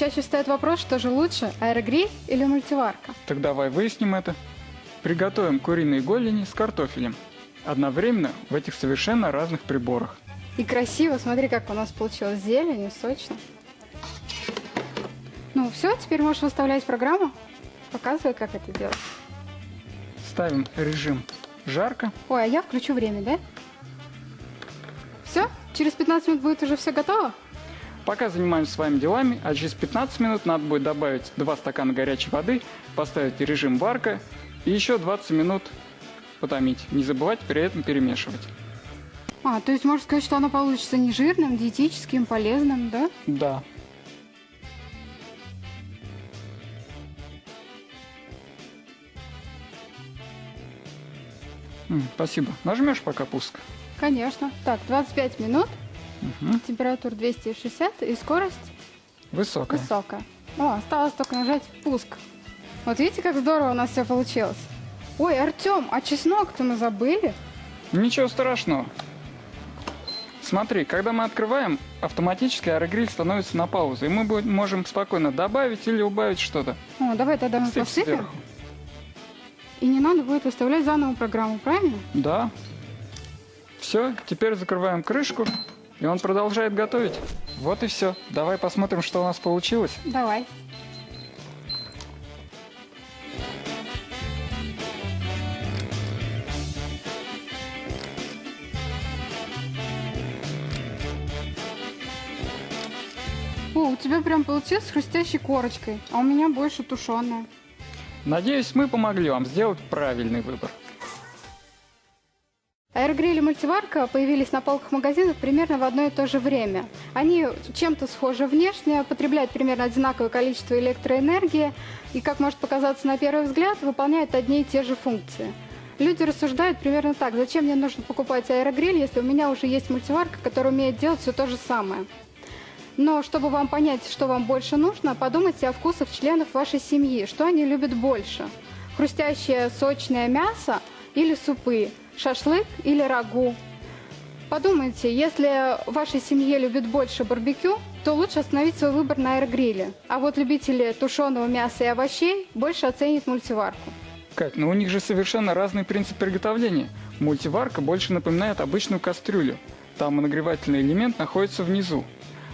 Чаще встает вопрос, что же лучше, аэрогриль или мультиварка? Так давай выясним это. Приготовим куриные голени с картофелем. Одновременно в этих совершенно разных приборах. И красиво, смотри, как у нас получилось зелень и сочно. Ну все, теперь можешь выставлять программу. Показывай, как это делать. Ставим режим жарко. Ой, а я включу время, да? Все? Через 15 минут будет уже все готово? Пока занимаемся своими делами, а через 15 минут надо будет добавить 2 стакана горячей воды, поставить режим варка и еще 20 минут потомить. Не забывать при этом перемешивать. А, то есть можно сказать, что оно получится не жирным, диетическим, полезным, да? Да. Спасибо. Нажмешь пока пуск. Конечно. Так, 25 минут, Мгм. температура 260 и скорость Высокая. высокая. О, осталось только нажать пуск. Вот видите, как здорово у нас все получилось. Ой, Артем, а чеснок-то мы забыли? Ничего страшного. Смотри, когда мы открываем, автоматически аэрогриль становится на паузу, и мы будем- можем спокойно добавить или убавить что-то. О, давай тогда мы Сыпь посыпем. сверху. И не надо будет выставлять заново программу, правильно? Да. Все, теперь закрываем крышку, и он продолжает готовить. Вот и все. Давай посмотрим, что у нас получилось. Давай. О, у тебя прям получилось с хрустящей корочкой, а у меня больше тушеная. Надеюсь, мы помогли вам сделать правильный выбор. Аэрогриль и мультиварка появились на полках магазинов примерно в одно и то же время. Они чем-то схожи внешне, потребляют примерно одинаковое количество электроэнергии и, как может показаться на первый взгляд, выполняют одни и те же функции. Люди рассуждают примерно так, зачем мне нужно покупать аэрогриль, если у меня уже есть мультиварка, которая умеет делать все то же самое. Но чтобы вам понять, что вам больше нужно, подумайте о вкусах членов вашей семьи, что они любят больше. Хрустящее сочное мясо или супы, шашлык или рагу. Подумайте, если в вашей семье любят больше барбекю, то лучше остановить свой выбор на аэрогриле. А вот любители тушеного мяса и овощей больше оценят мультиварку. Кать, ну у них же совершенно разный принцип приготовления. Мультиварка больше напоминает обычную кастрюлю. Там нагревательный элемент находится внизу.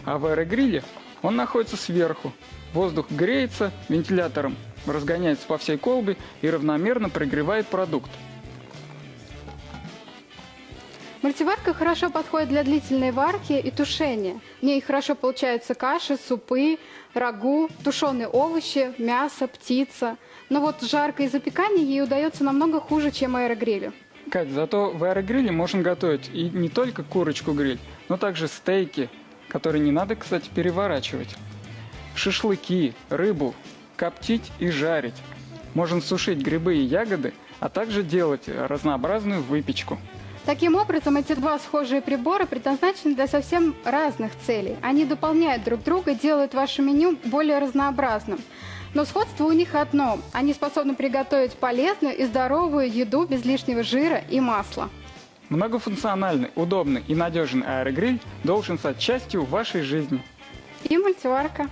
А в аэрогриле он находится сверху. Воздух греется, вентилятором разгоняется по всей колбе и равномерно прогревает продукт. Мультиварка хорошо подходит для длительной варки и тушения. В ней хорошо получаются каши, супы, рагу, тушеные овощи, мясо, птица. Но вот жарко и запекание ей удается намного хуже, чем аэрогрилю. Кать, зато в аэрогриле можно готовить и не только курочку-гриль, но также стейки, которые не надо, кстати, переворачивать. Шашлыки, рыбу, коптить и жарить. Можно сушить грибы и ягоды, а также делать разнообразную выпечку. Таким образом, эти два схожие прибора предназначены для совсем разных целей. Они дополняют друг друга, делают ваше меню более разнообразным. Но сходство у них одно. Они способны приготовить полезную и здоровую еду без лишнего жира и масла. Многофункциональный, удобный и надежный аэрогриль должен стать частью вашей жизни. И мультиварка.